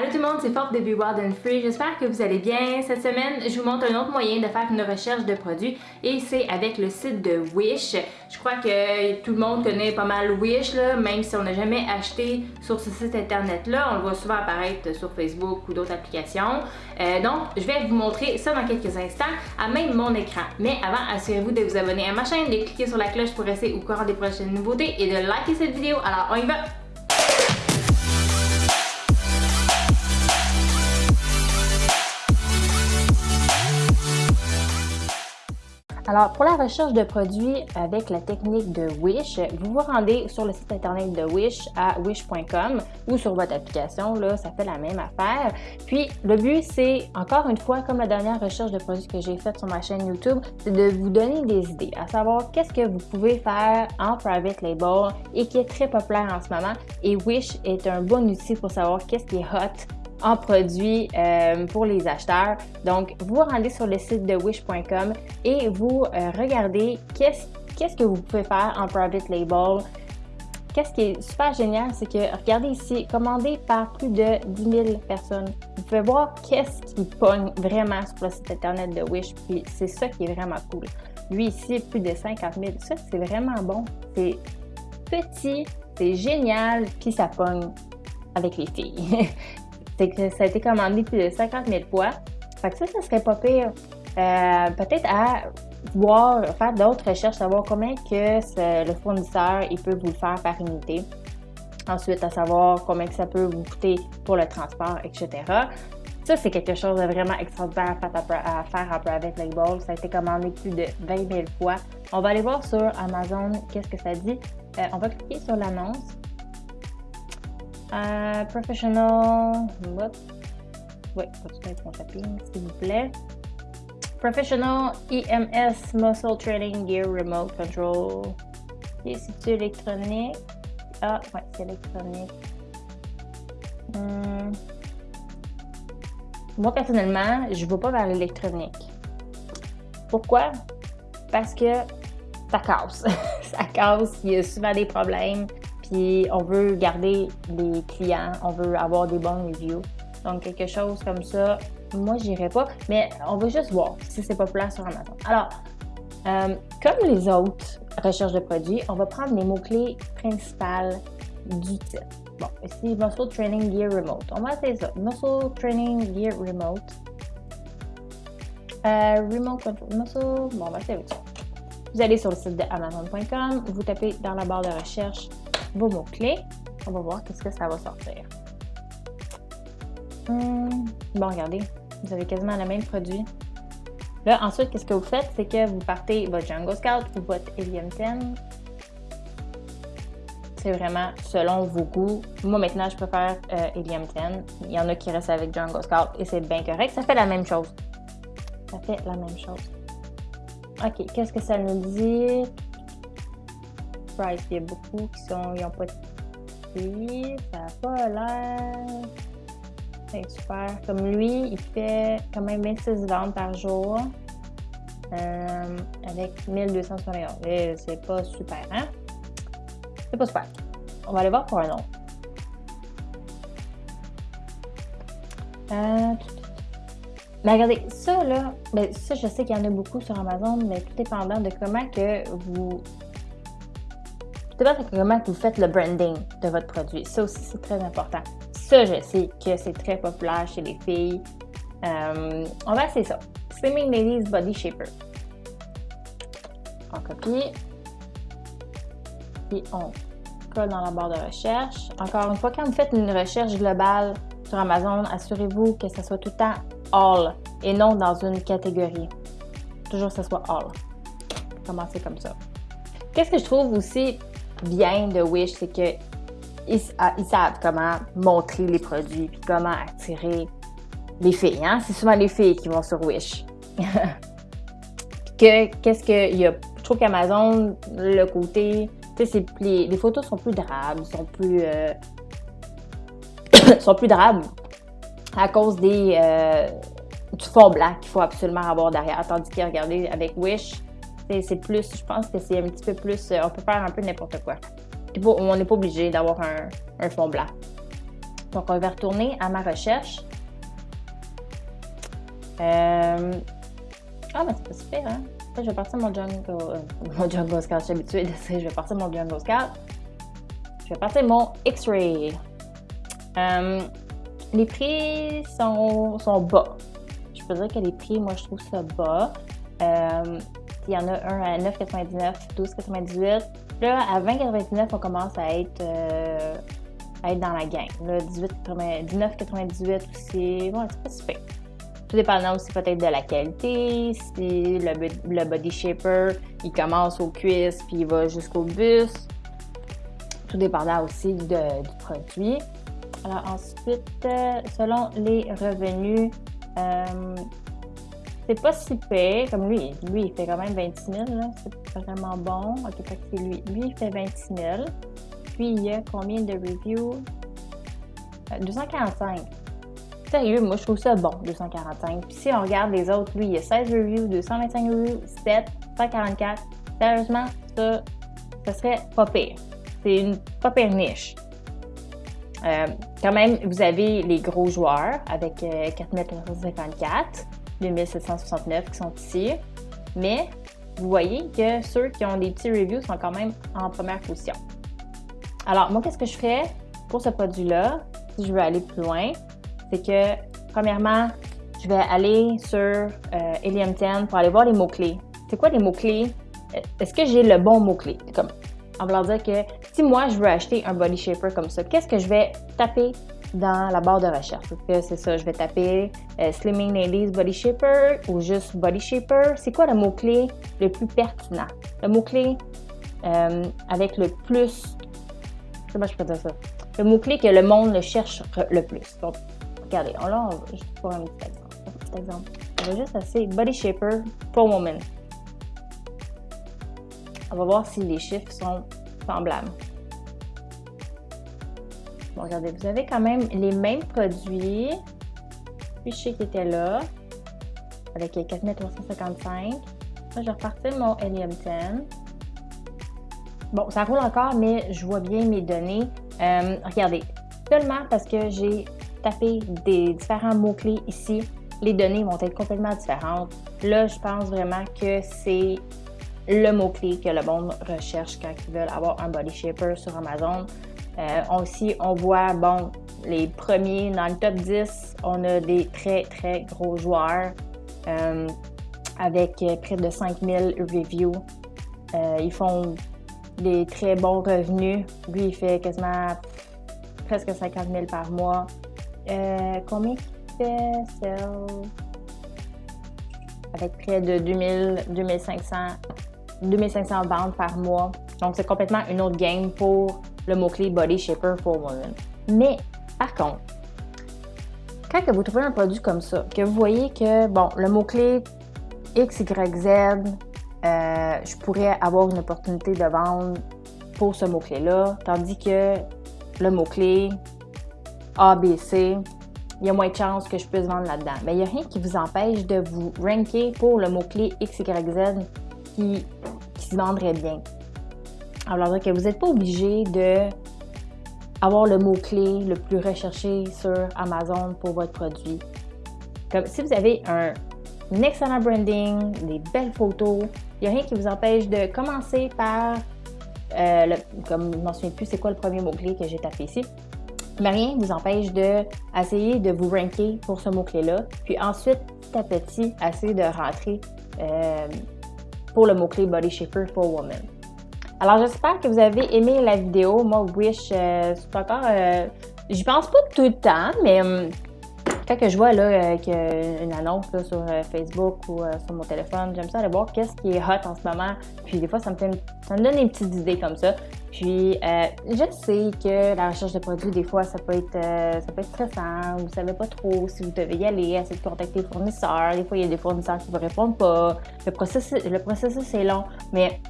Allô tout le monde, c'est Forte de Be Wild and Free. J'espère que vous allez bien. Cette semaine, je vous montre un autre moyen de faire une recherche de produits et c'est avec le site de Wish. Je crois que tout le monde connaît pas mal Wish, même si on n'a jamais acheté sur ce site internet-là. On le voit souvent apparaître sur Facebook ou d'autres applications. Euh, donc, je vais vous montrer ça dans quelques instants à même mon écran. Mais avant, assurez-vous de vous abonner à ma chaîne, de cliquer sur la cloche pour rester au courant des prochaines nouveautés et de liker cette vidéo. Alors, on y va! Alors, pour la recherche de produits avec la technique de Wish, vous vous rendez sur le site internet de Wish à wish.com ou sur votre application, là, ça fait la même affaire. Puis, le but, c'est, encore une fois, comme la dernière recherche de produits que j'ai faite sur ma chaîne YouTube, c'est de vous donner des idées, à savoir qu'est-ce que vous pouvez faire en private label et qui est très populaire en ce moment. Et Wish est un bon outil pour savoir qu'est-ce qui est hot en produits euh, pour les acheteurs. Donc, vous rendez sur le site de wish.com et vous euh, regardez qu'est-ce que vous pouvez faire en private label. Qu'est-ce qui est super génial, c'est que, regardez ici, commandé par plus de 10 000 personnes. Vous pouvez voir qu'est-ce qui pogne vraiment sur le site internet de Wish, puis c'est ça qui est vraiment cool. Lui ici, plus de 50 000. Ça, c'est vraiment bon. C'est petit, c'est génial, puis ça pogne avec les filles. que ça a été commandé plus de 50 000 fois. Fait que ça, ça serait pas pire. Euh, peut-être à voir, faire d'autres recherches, savoir combien que le fournisseur il peut vous le faire par unité. Ensuite, à savoir combien que ça peut vous coûter pour le transport, etc. Ça, c'est quelque chose de vraiment extraordinaire à faire en private label. Ça a été commandé plus de 20 000 fois. On va aller voir sur Amazon qu'est-ce que ça dit. Euh, on va cliquer sur l'annonce. Euh, professional. Continuez avec mon s'il vous plaît. Professional EMS Muscle Training Gear Remote Control. Et c'est électronique? Ah, ouais, c'est électronique. Hmm. Moi, personnellement, je ne vais pas vers l'électronique. Pourquoi? Parce que ça casse. ça casse, il y a souvent des problèmes on veut garder les clients, on veut avoir des bons reviews. Donc, quelque chose comme ça, moi, j'irai pas, mais on va juste voir si c'est populaire sur Amazon. Alors, euh, comme les autres recherches de produits, on va prendre les mots-clés principaux du. Bon, ici, Muscle Training Gear Remote. On va essayer ça. Muscle Training Gear Remote. Euh, remote Control. Muscle. Bon, on va essayer avec ça. Vous allez sur le site de Amazon.com, vous tapez dans la barre de recherche vos mots-clés. On va voir qu'est-ce que ça va sortir. Hmm, bon, regardez, vous avez quasiment le même produit. Là, ensuite, qu'est-ce que vous faites? C'est que vous partez votre Django Scout ou votre Helium 10. C'est vraiment selon vos goûts. Moi, maintenant, je préfère euh, Helium 10. Il y en a qui restent avec Django Scout et c'est bien correct. Ça fait la même chose. Ça fait la même chose. OK, qu'est-ce que ça nous dit? Il y a beaucoup qui sont, ils n'ont pas de. Ça n'a pas l'air. C'est super. Comme lui, il fait quand même 26 ventes par jour. Euh, avec 1271. C'est pas super, hein? C'est pas super. On va aller voir pour un autre. Euh, mais regardez, ça là, ben, ça je sais qu'il y en a beaucoup sur Amazon, mais tout dépendant de comment que vous c'est comment vous faites le branding de votre produit. Ça aussi, c'est très important. Ça, je sais que c'est très populaire chez les filles. Euh, on va essayer ça. Slimming Ladies Body Shaper. On copie. Et on colle dans la barre de recherche. Encore une fois, quand vous faites une recherche globale sur Amazon, assurez-vous que ce soit tout le temps all et non dans une catégorie. Toujours que ce soit all. Commencez comme ça. Qu'est-ce que je trouve aussi bien de Wish, c'est que ah, ils, savent comment montrer les produits puis comment attirer les filles. Hein? C'est souvent les filles qui vont sur Wish. que qu'est-ce que y a Je trouve qu'Amazon, le côté, tu sais, les, photos sont plus drables, sont plus euh, sont plus drables à cause des euh, du fond blanc qu'il faut absolument avoir derrière. Tandis que regardez avec Wish, c'est plus, je pense que c'est un petit peu plus, euh, on peut faire un peu n'importe quoi. On n'est pas obligé d'avoir un, fond blanc. Donc, on va retourner à ma recherche. Euh, ah, mais c'est pas super, hein? je vais partir mon Jungle, euh, mon Jungle Scout, je suis habituée de je vais partir mon Jungle Scout. Je vais partir mon X-Ray. Les prix sont, sont, bas. Je peux dire que les prix, moi, je trouve ça bas. Euh, il y en a un à 9,99, 12,98. Là, à 20,99, on commence à être, à être dans la gang. Là, 19,98 aussi, bon, c'est pas super. Tout dépendant aussi peut-être de la qualité, si le, body shaper, il commence aux cuisses puis il va jusqu'au buste. Tout dépendant aussi du produit. Alors ensuite, euh, selon les revenus, euh, c'est pas si pire, comme lui. Lui, il fait quand même 26 000, c'est vraiment bon. Ok, c'est lui. Lui, il fait 26 000. Puis, il y a combien de reviews? 245. Euh, Sérieux, moi je trouve ça bon, 245. Puis si on regarde les autres, lui, il y a 16 reviews, 225 reviews, 7, 144. Sérieusement, ça, ça serait pas pire. C'est une pas pire niche. Euh, quand même, vous avez les gros joueurs avec euh, 4954, 2769 qui sont ici. Mais vous voyez que ceux qui ont des petits reviews sont quand même en première position. Alors, moi, qu'est-ce que je ferais pour ce produit-là, si je veux aller plus loin? c'est que, premièrement, je vais aller sur euh, Helium 10 pour aller voir les mots-clés. C'est quoi les mots-clés? Euh, est-ce que j'ai le bon mot-clé? En voulant dire que si moi, je veux acheter un body shaper comme ça, qu'est-ce que je vais taper dans la barre de recherche? c'est ça, je vais taper euh, Slimming Ladies Body Shaper ou juste Body Shaper. C'est quoi le mot-clé le plus pertinent? Le mot-clé avec le plus... Comment je peux dire ça? Le mot-clé que le monde le cherche le plus. Donc, Regardez, on, là, on juste pour un petit exemple. On va juste essayer Body Shaper for Woman. On va voir si les chiffres sont semblables. Regardez, vous avez quand même les mêmes produits. Sais qu'il était là, avec 4355. Là, je vais repartir mon Helium 10. Bon, ça roule encore, mais je vois bien mes données. Euh, regardez, seulement parce que j'ai taper des différents mots-clés ici, les données vont être complètement différentes. Là, je pense vraiment que c'est le mot-clé que le monde recherche quand ils veulent avoir un body shaper sur Amazon. Euh, aussi, on voit, bon, les premiers dans le top 10, on a des très, très gros joueurs euh, avec près de 5000 reviews. Euh, ils font des très bons revenus. Lui, il fait quasiment presque 50 000 par mois. Euh, combien fait sell avec près de 2000, 2500, 2500 ventes par mois. Donc, c'est complètement une autre game pour le mot-clé Body Shaper for Women. Mais, par contre, quand vous trouvez un produit comme ça, que vous voyez que, bon, le mot-clé X, Y, Z, euh, je pourrais avoir une opportunité de vendre pour ce mot-clé-là, tandis que le mot-clé a, B, C, il y a moins de chances que je puisse vendre là-dedans. Mais il n'y a rien qui vous empêche de vous ranker pour le mot-clé X, Y, Z qui, se vendrait bien. Alors, que vous n'êtes pas obligé de avoir le mot-clé le plus recherché sur Amazon pour votre produit. Comme si vous avez un, excellent branding, des belles photos, il n'y a rien qui vous empêche de commencer par, euh, comme je ne m'en souviens plus, c'est quoi le premier mot-clé que j'ai tapé ici, mais rien ne vous empêche d'essayer de, de vous ranker pour ce mot-clé-là. Puis ensuite, petit à petit, essayer de rentrer euh, pour le mot-clé Body Shaper for Woman. Alors, j'espère que vous avez aimé la vidéo. Moi, Wish, euh, c'est encore... Euh, j'y pense pas tout le temps, mais hum, quand je vois là, euh, une annonce sur euh, Facebook ou euh, sur mon téléphone, j'aime ça aller voir qu'est-ce qui est hot en ce moment. Puis des fois, ça me, fait ça me donne des petites idées comme ça. Puis je sais que la recherche de produits, des fois, ça peut être, ça peut être stressant. Vous savez pas trop si vous devez y aller, essayer de contacter les fournisseurs. Des fois, il y a des fournisseurs qui ne vous répondent pas. Le processus, le processus est long. Mais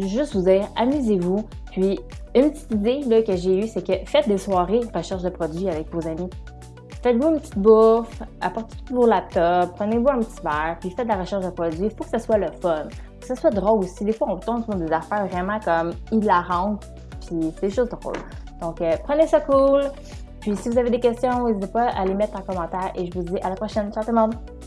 juste vous dire, amusez-vous. Puis une petite idée là, que j'ai eue, c'est que faites des soirées recherche de produits avec vos amis. Faites-vous une petite bouffe, apportez tout vos laptops, prenez-vous un petit verre, puis faites de la recherche de produits. Il faut que ce soit le fun, que ce soit drôle aussi. Des fois, on tombe sur des affaires vraiment comme hilarantes, puis c'est juste drôle. Donc, euh, prenez ça cool. Puis si vous avez des questions, n'hésitez pas à les mettre en commentaire et je vous dis à la prochaine. Ciao tout le monde!